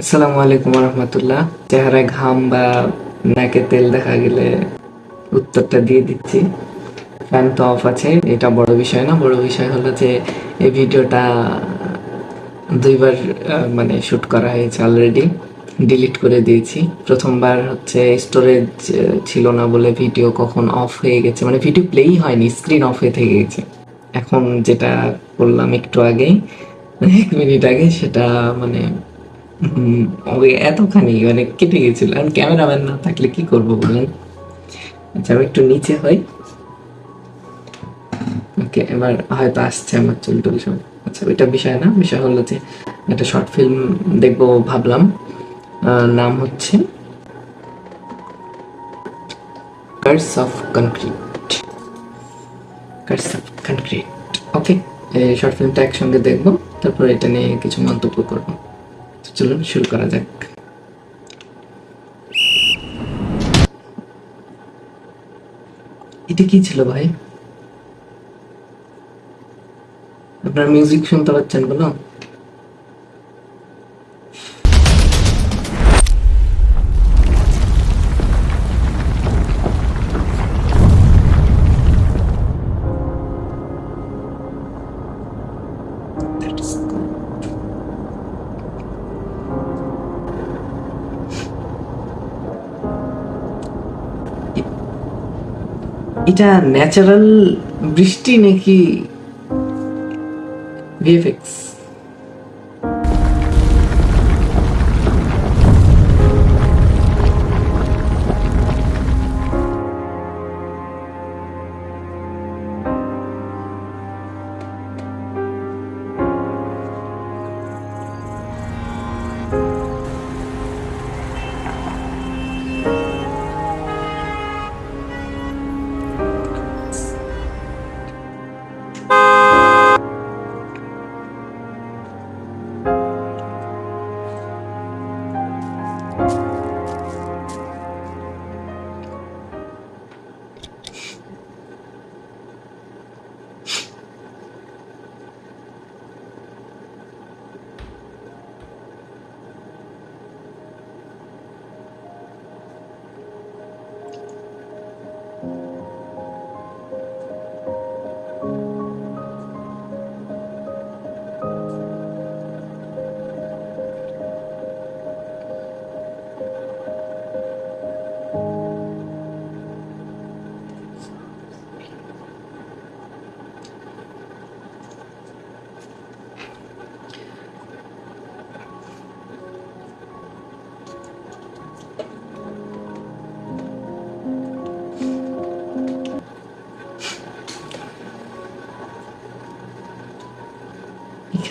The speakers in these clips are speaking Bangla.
আসসালামু আলাইকুম রহমতুল্লাহ চেহারায় ঘাম বা নাকে তেল দেখা গেলে উত্তরটা দিয়ে দিচ্ছি। ফ্যান তো অফ আছে, এটা বড় বিষয় না। বড় বিষয় হলো যে, এই ভিডিওটা দুইবার মানে শুট করা হয়েছে অলরেডি ডিলিট করে দিয়েছি। প্রথমবার হচ্ছে স্টোরেজ ছিল না বলে ভিডিও কখন অফ হয়ে গেছে। মানে ভিডিও প্লেই হয়নি স্ক্রিন অফ হয়ে থেকে গেছে। এখন যেটা করলাম একটু আগেই, এক মিনিট আগে সেটা মানে ওই এতখানি মানে কেটে গেছিল। ক্যামেরাম্যান না থাকলে কি করব বলেন? আচ্ছা একটু নিচে হই। ওকে, এবার হয়তো আসছে আমার চুল টুল সব। আচ্ছা ওইটা বিষয় না, বিষয় হলো যে একটা শর্ট ফিল্ম দেখব ভাবলাম। নাম হচ্ছে curse of concrete curse of concrete okay short ফিল্মটা একসঙ্গে দেখব, তারপর এটা নিয়ে কিছু মন্তব্য করব। চলুন শুরু করা যাক। এটা কি ছিল ভাই? আপনার মিউজিক শুনতে পাচ্ছেন বলো? এটা ন্যাচারাল বৃষ্টি নাকি ভিএফএক্স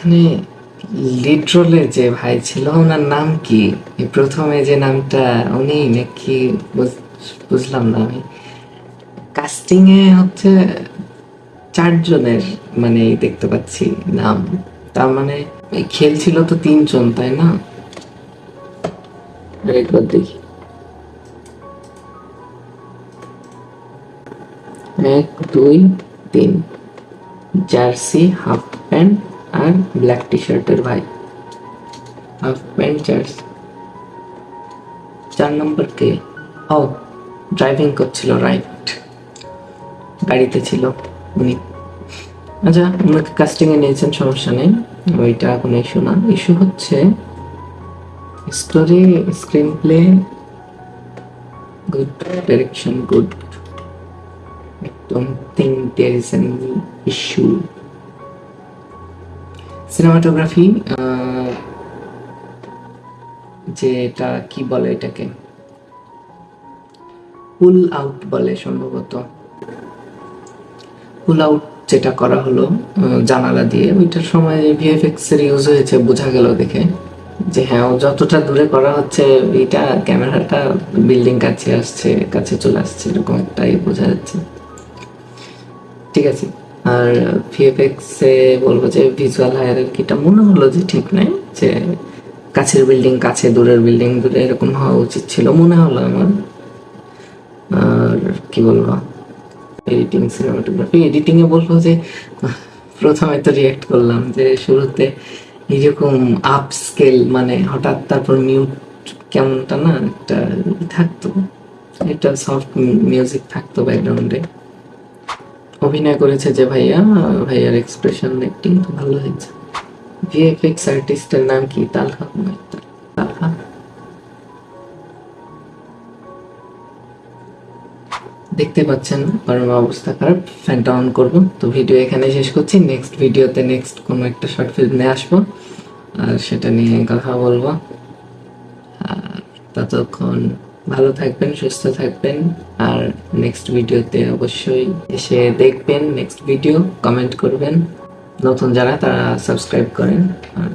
এখানে লিড যে ভাই ছিল, ওনার নাম কি? প্রথমে যে নামটা উনি নাকি বুঝ- বুঝলাম না আমি। কাস্টিং এ হচ্ছে চারজনের মানে দেখতে পাচ্ছি নাম। তার মানে খেলছিল তো তিনজন, তাই না? একবার দেখি। এক, দুই, তিন। Jersey, half pant. আর ব্ল্যাক টি শার্টের ভাই। হাফ প্যান্ট জার্সি চার নম্বর কে? ও ড্রাইভিং করছিল রাইট গাড়িতে ছিল উনি। আচ্ছা ওনাকে কাস্টিং এ নিয়েছেন? সমস্যা নেই। ওইটা কোনো ইস্যু না। ইস্যু হচ্ছে story screenplay good direction good there is any issue. Cinematography যে এটা কি বলে এটাকে? পুল আউট বলে সম্ভবত। পুল আউট যেটা করা হলো জানালা দিয়ে, ওইটার সময় ভিএফএক্স এর ইউজ হয়েছে, বোঝা গেল দেখে। যে হ্যাঁ যতটা দূরে করা হচ্ছে এটা ক্যামেরাটা বিল্ডিং কাছে আসছে, কাছে চলে আসছে, এরকম একটাই বোঝা যাচ্ছে। ঠিক আছে। আর ভিএফএক্স বলব যে ভিজুয়াল হায়ারার্কিটা মনে হলো যে ঠিক নাই, যে কাছের বিল্ডিং কাছে দূরের বিল্ডিং দূরে এরকম হওয়া উচিত ছিল মনে হলো আমার। আর কি বলব এডিটিং সিনেমাটোগ্রাফি এডিটিং এ বলব যে প্রথমে তো রিয়াক্ট করলাম যে শুরুতে এরকম আপ স্কেল মানে হঠাৎ তারপর মিউট কেমনটা না একটা থাকতো, একটা সফট মিউজিক থাকতো ব্যাকগ্রাউন্ডে অভিনয় করেছে যে ভাইয়া, ভাইয়ার এক্সপ্রেশন তো ভালো হয়েছে ভিএফএক্স আর্টিস্টের নাম কি? তালহা তালহা। দেখতে পাচ্ছেন কারণ অবস্থা খারাপ ফ্যানটা অন করব। তো ভিডিও এখানে শেষ করছি। নেক্সট ভিডিওতে নেক্সট কোনো একটা শর্ট ফিল্ম নিয়ে আসব। আর সেটা নিয়ে কথা বলব। আর ততক্ষণ ভালো থাকবেন, সুস্থ থাকবেন। আর নেক্সট ভিডিওতে অবশ্যই এসে দেখবেন নেক্সট ভিডিও কমেন্ট করবেন। নতুন যারা, তারা সাবস্ক্রাইব করেন। আর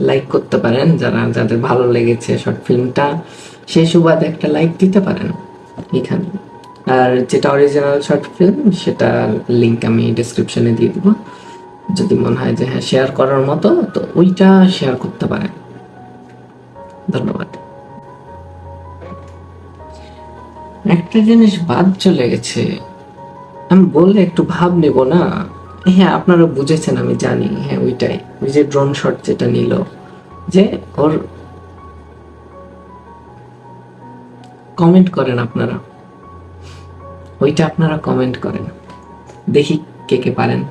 লাইক করতে পারেন, যারা, যাদের ভালো লেগেছে শর্ট ফিল্মটা সেই সুবাদে একটা লাইক দিতে পারেন এখানে। আর যেটা অরিজিনাল শর্ট ফিল্ম সেটা লিঙ্ক আমি ডিসক্রিপশনে দিয়ে দেবো। যদি মনে হয় যে হ্যাঁ শেয়ার করার মতো, তো ওইটা শেয়ার করতে পারেন। একটা জিনিস বাদ চলে গেছে। আমি বললে একটু ভাব নেব না? হ্যাঁ আপনারা বুঝেছেন, আমি জানি। হ্যাঁ ওইটাই। ওই যে ড্রোন শট যেটা নিল। যে ওর কমেন্ট করেন আপনারা। ওইটা আপনারা কমেন্ট করেন। দেখি কে কে পারেন।